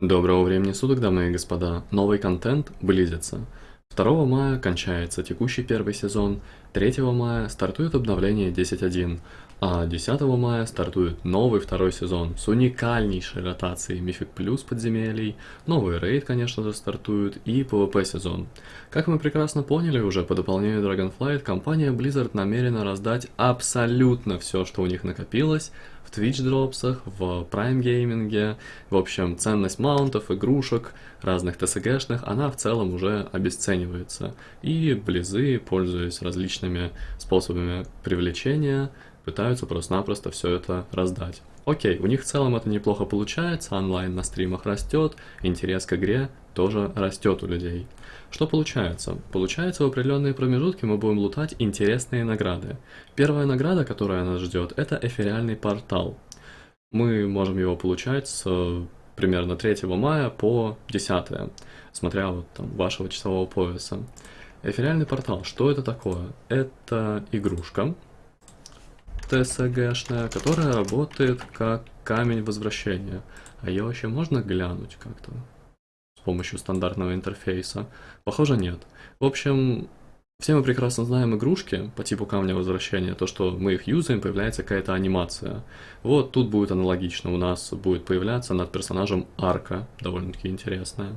Доброго времени суток, дамы и господа. Новый контент близится. 2 мая кончается текущий первый сезон, 3 мая стартует обновление 10.1, а 10 мая стартует новый второй сезон с уникальнейшей ротацией Мифик Плюс подземелий, новый рейд, конечно же, стартует и PvP сезон. Как мы прекрасно поняли уже по дополнению Dragonflight, компания Blizzard намерена раздать абсолютно все, что у них накопилось, в Twitch дропсах, в Prime гейминге, в общем, ценность маунтов, игрушек, разных TSG-шных, она в целом уже обесценивается. И близы, пользуясь различными способами привлечения, пытаются просто-напросто все это раздать. Окей, у них в целом это неплохо получается, онлайн на стримах растет, интерес к игре тоже растет у людей. Что получается? Получается, в определенные промежутки мы будем лутать интересные награды. Первая награда, которая нас ждет, это эфириальный портал. Мы можем его получать с примерно 3 мая по 10, смотря вот там вашего часового пояса. Эфириальный портал, что это такое? Это игрушка, TSG-шная, которая работает как камень возвращения. А ее вообще можно глянуть как-то? С помощью стандартного интерфейса? Похоже, нет. В общем, все мы прекрасно знаем игрушки по типу камня возвращения, то, что мы их юзаем, появляется какая-то анимация. Вот тут будет аналогично, у нас будет появляться над персонажем арка, довольно-таки интересная.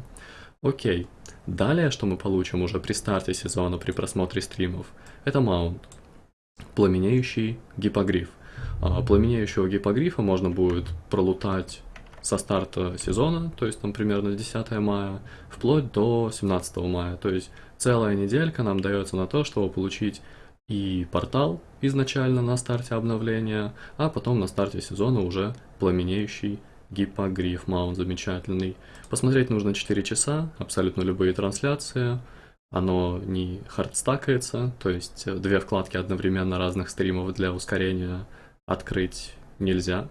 Окей, далее, что мы получим уже при старте сезона, при просмотре стримов, это маунт пламенеющий гипогриф. А пламенеющего гипогрифа можно будет пролутать со старта сезона, то есть там примерно 10 мая, вплоть до 17 мая. То есть целая неделька нам дается на то, чтобы получить и портал изначально на старте обновления, а потом на старте сезона уже пламенеющий гипогриф маунт замечательный. Посмотреть нужно 4 часа, абсолютно любые трансляции, оно не хардстакается, то есть э, две вкладки одновременно разных стримов для ускорения открыть нельзя.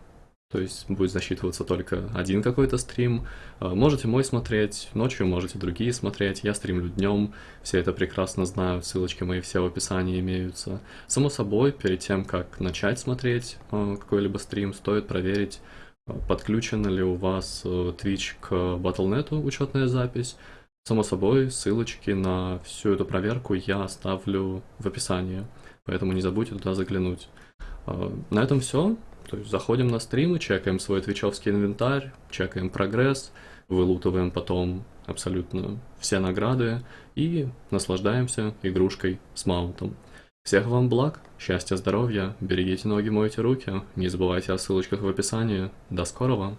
То есть будет засчитываться только один какой-то стрим. Э, можете мой смотреть, ночью можете другие смотреть. Я стримлю днем, все это прекрасно знают, ссылочки мои все в описании имеются. Само собой, перед тем, как начать смотреть э, какой-либо стрим, стоит проверить, подключена ли у вас Twitch к Battle.net учетная запись. Само собой, ссылочки на всю эту проверку я оставлю в описании, поэтому не забудьте туда заглянуть. А, на этом все. То есть заходим на стримы, чекаем свой твичевский инвентарь, чекаем прогресс, вылутываем потом абсолютно все награды и наслаждаемся игрушкой с маунтом. Всех вам благ, счастья, здоровья, берегите ноги, мойте руки, не забывайте о ссылочках в описании. До скорого!